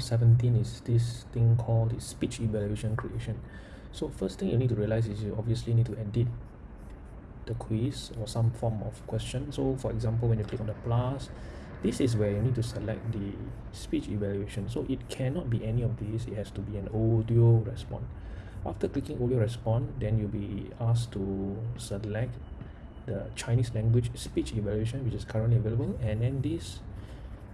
17 is this thing called the speech evaluation creation. So first thing you need to realize is you obviously need to edit the quiz or some form of question. So for example, when you click on the plus, this is where you need to select the speech evaluation. So it cannot be any of these. It has to be an audio response. After clicking audio response, then you'll be asked to select the Chinese language speech evaluation, which is currently available. And then this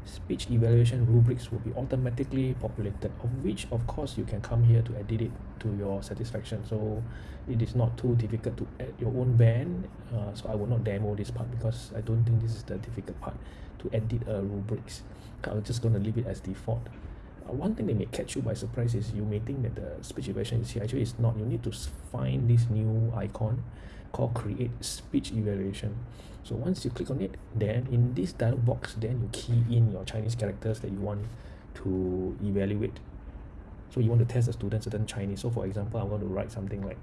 speech evaluation rubrics will be automatically populated of which of course you can come here to edit it to your satisfaction. So it is not too difficult to add your own band. Uh, so I will not demo this part because I don't think this is the difficult part to edit a rubrics. I'm just going to leave it as default. Uh, one thing that may catch you by surprise is you may think that the speech evaluation is here. Actually it's not. You need to find this new icon called create speech evaluation so once you click on it then in this dialog box then you key in your Chinese characters that you want to evaluate so you want to test the student certain Chinese so for example I want to write something like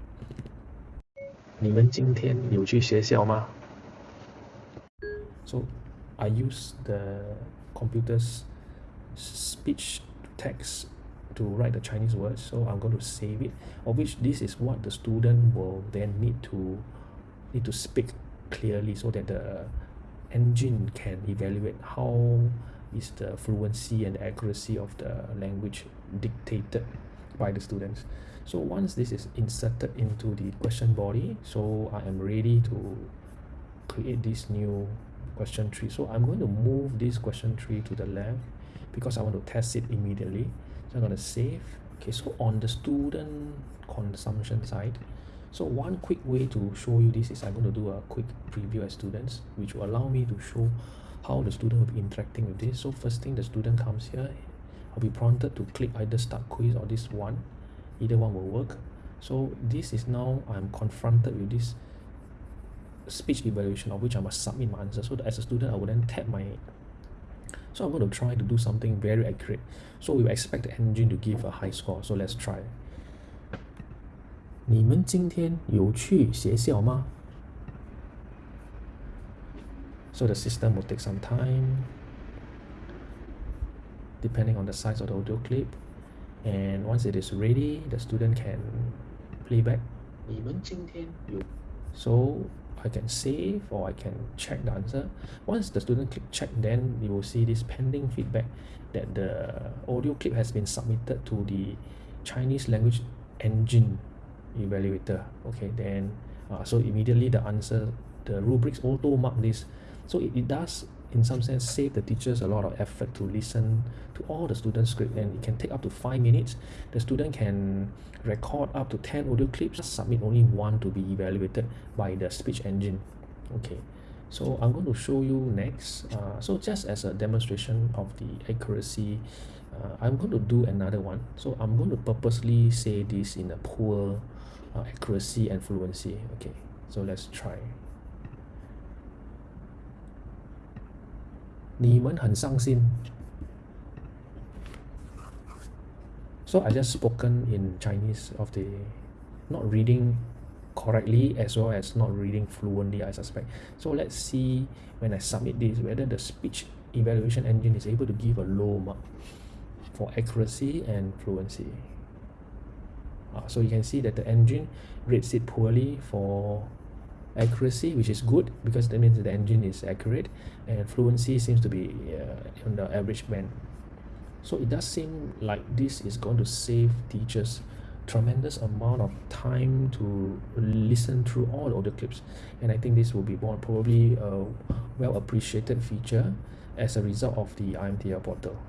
你们今天有去学校吗 so I use the computer's speech text to write the Chinese words so I'm going to save it of which this is what the student will then need to need to speak clearly so that the engine can evaluate how is the fluency and accuracy of the language dictated by the students. So once this is inserted into the question body so I am ready to create this new question tree. So I'm going to move this question tree to the left because I want to test it immediately. So I'm going to save. Okay so on the student consumption side so one quick way to show you this is I'm going to do a quick preview as students which will allow me to show how the student will be interacting with this. So first thing the student comes here I'll be prompted to click either start quiz or this one. Either one will work. So this is now I'm confronted with this speech evaluation of which I must submit my answer. So as a student I will then tap my so I'm going to try to do something very accurate. So we expect the engine to give a high score. So let's try 你们今天有去学校吗 So the system will take some time depending on the size of the audio clip and once it is ready the student can play back so I can save or I can check the answer once the student click check then you will see this pending feedback that the audio clip has been submitted to the Chinese language engine evaluator. Okay then uh, so immediately the answer the rubrics auto mark this. So it, it does in some sense save the teachers a lot of effort to listen to all the students script and it can take up to five minutes. The student can record up to 10 audio clips submit only one to be evaluated by the speech engine. Okay so i'm going to show you next. Uh, so just as a demonstration of the accuracy uh, i'm going to do another one. So i'm going to purposely say this in a poor uh, accuracy and fluency okay so let's try 你们很伤心 so I just spoken in Chinese of the not reading correctly as well as not reading fluently I suspect so let's see when I submit this whether the speech evaluation engine is able to give a low mark for accuracy and fluency uh, so you can see that the engine rates it poorly for accuracy which is good because that means the engine is accurate and fluency seems to be uh, on the average band so it does seem like this is going to save teachers tremendous amount of time to listen through all the audio clips. And I think this will be more probably a well appreciated feature as a result of the IMTL portal